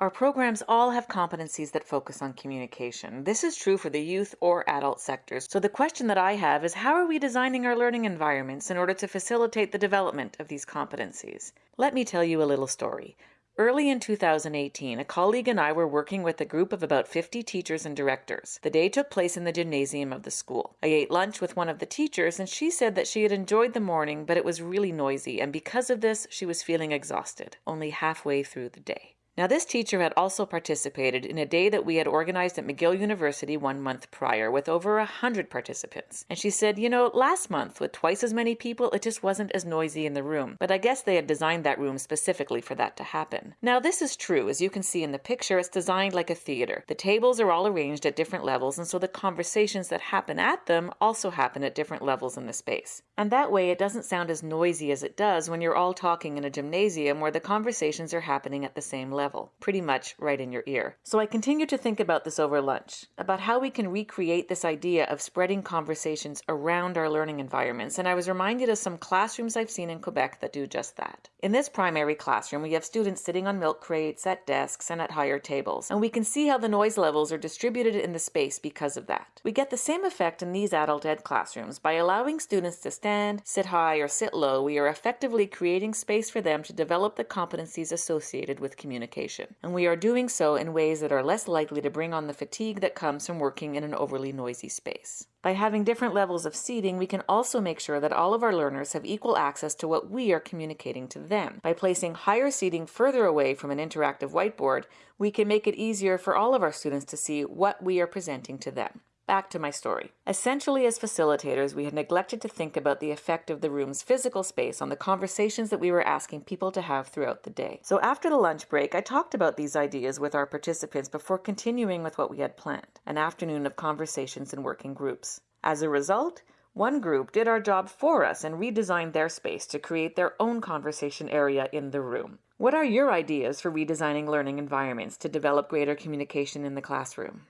Our programs all have competencies that focus on communication. This is true for the youth or adult sectors. So the question that I have is how are we designing our learning environments in order to facilitate the development of these competencies? Let me tell you a little story. Early in 2018, a colleague and I were working with a group of about 50 teachers and directors. The day took place in the gymnasium of the school. I ate lunch with one of the teachers, and she said that she had enjoyed the morning, but it was really noisy, and because of this, she was feeling exhausted, only halfway through the day. Now, this teacher had also participated in a day that we had organized at McGill University one month prior with over a hundred participants. And she said, You know, last month with twice as many people, it just wasn't as noisy in the room. But I guess they had designed that room specifically for that to happen. Now, this is true. As you can see in the picture, it's designed like a theater. The tables are all arranged at different levels, and so the conversations that happen at them also happen at different levels in the space. And that way, it doesn't sound as noisy as it does when you're all talking in a gymnasium where the conversations are happening at the same level pretty much right in your ear. So I continued to think about this over lunch, about how we can recreate this idea of spreading conversations around our learning environments, and I was reminded of some classrooms I've seen in Quebec that do just that. In this primary classroom, we have students sitting on milk crates, at desks, and at higher tables, and we can see how the noise levels are distributed in the space because of that. We get the same effect in these adult ed classrooms. By allowing students to stand, sit high, or sit low, we are effectively creating space for them to develop the competencies associated with communication and we are doing so in ways that are less likely to bring on the fatigue that comes from working in an overly noisy space. By having different levels of seating, we can also make sure that all of our learners have equal access to what we are communicating to them. By placing higher seating further away from an interactive whiteboard, we can make it easier for all of our students to see what we are presenting to them. Back to my story. Essentially, as facilitators, we had neglected to think about the effect of the room's physical space on the conversations that we were asking people to have throughout the day. So after the lunch break, I talked about these ideas with our participants before continuing with what we had planned an afternoon of conversations and working groups. As a result, one group did our job for us and redesigned their space to create their own conversation area in the room. What are your ideas for redesigning learning environments to develop greater communication in the classroom?